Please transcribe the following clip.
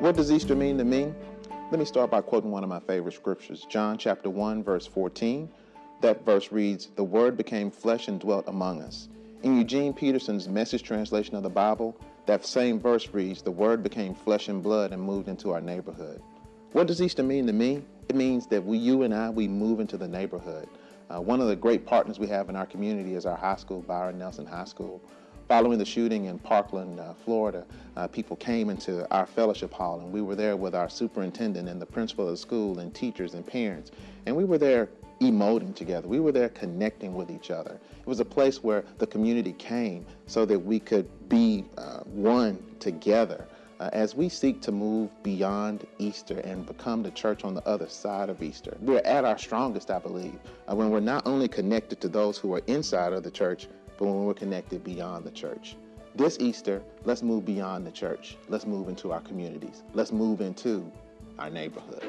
What does Easter mean to me? Let me start by quoting one of my favorite scriptures, John chapter 1, verse 14. That verse reads, The Word became flesh and dwelt among us. In Eugene Peterson's message translation of the Bible, that same verse reads, The Word became flesh and blood and moved into our neighborhood. What does Easter mean to me? It means that we, you and I, we move into the neighborhood. Uh, one of the great partners we have in our community is our high school, Byron Nelson High School. Following the shooting in Parkland, uh, Florida, uh, people came into our fellowship hall and we were there with our superintendent and the principal of the school and teachers and parents. And we were there emoting together. We were there connecting with each other. It was a place where the community came so that we could be uh, one together uh, as we seek to move beyond Easter and become the church on the other side of Easter. We're at our strongest, I believe, uh, when we're not only connected to those who are inside of the church, but when we're connected beyond the church. This Easter, let's move beyond the church. Let's move into our communities. Let's move into our neighborhood.